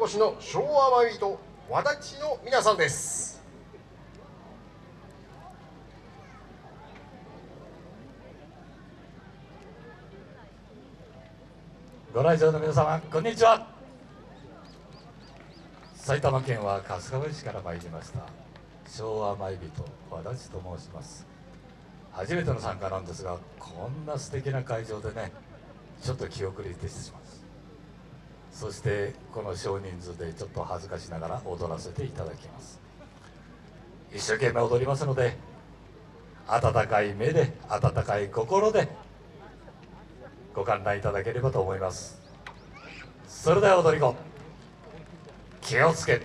お越しの昭和マイビート和田地の皆さんです。ご来場の皆様こんにちは。埼玉県は春日部市から参りました。昭和舞人和田地と申します。初めての参加なんですがこんな素敵な会場でねちょっと気遅れてしまいます。そしてこの少人数でちょっと恥ずかしながら踊らせていただきます。一生懸命踊りますので温かい目で温かい心でご観覧いただければと思います。それでは踊り子気をつけ。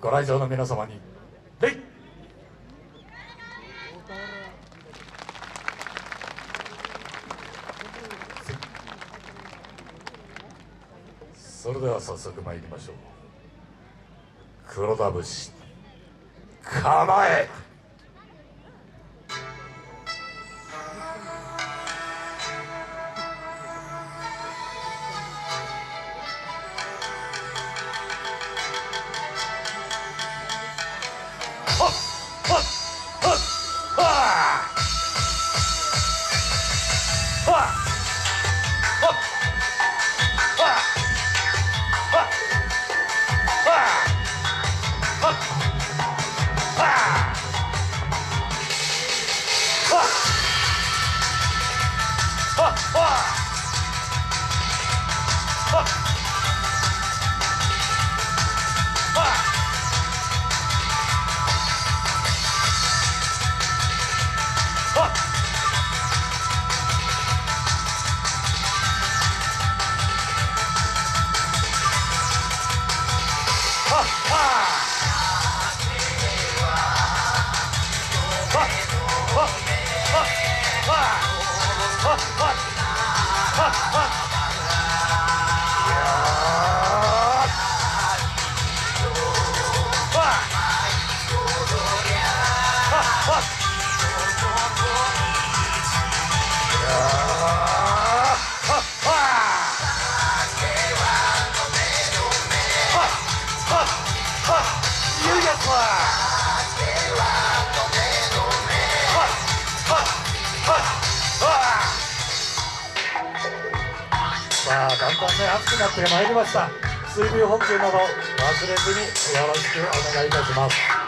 ご来場の皆様にそれでは早速参りましょう。黒田節構え ha, ha, ha, ha. だんだんね暑くなってまいりました。水分補給など忘れずによろしくお願いいたします。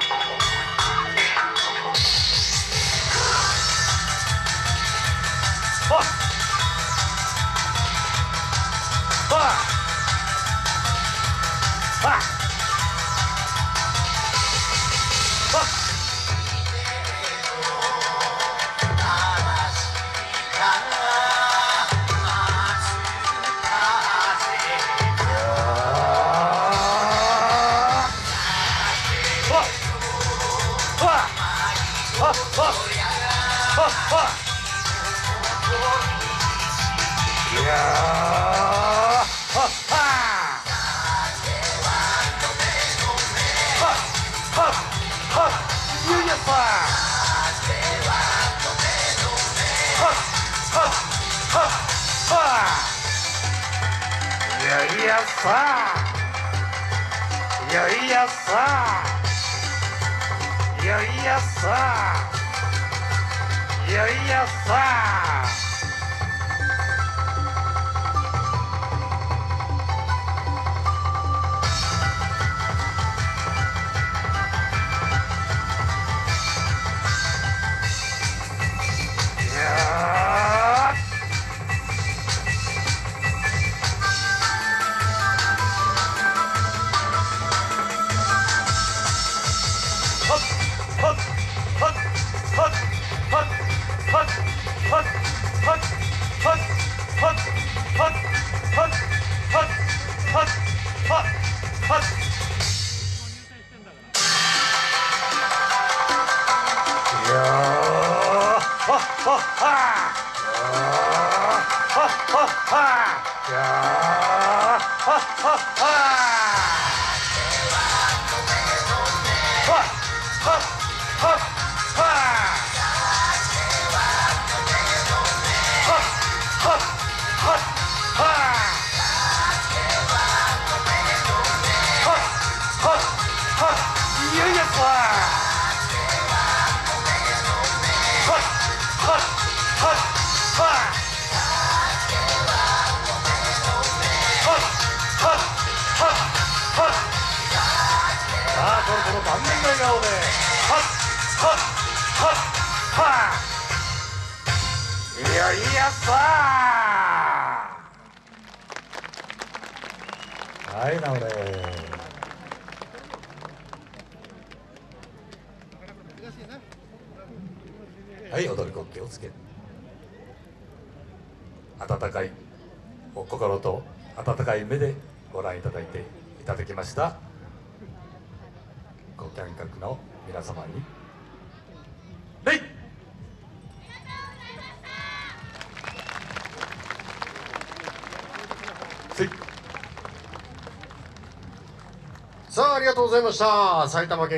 よいよさ 하하하 いやいやさはい直れ。はい踊り子気をつけ。温かいお心と温かい目でご覧いただいていただきました。ご観客の皆様にさあありがとうございました。埼玉県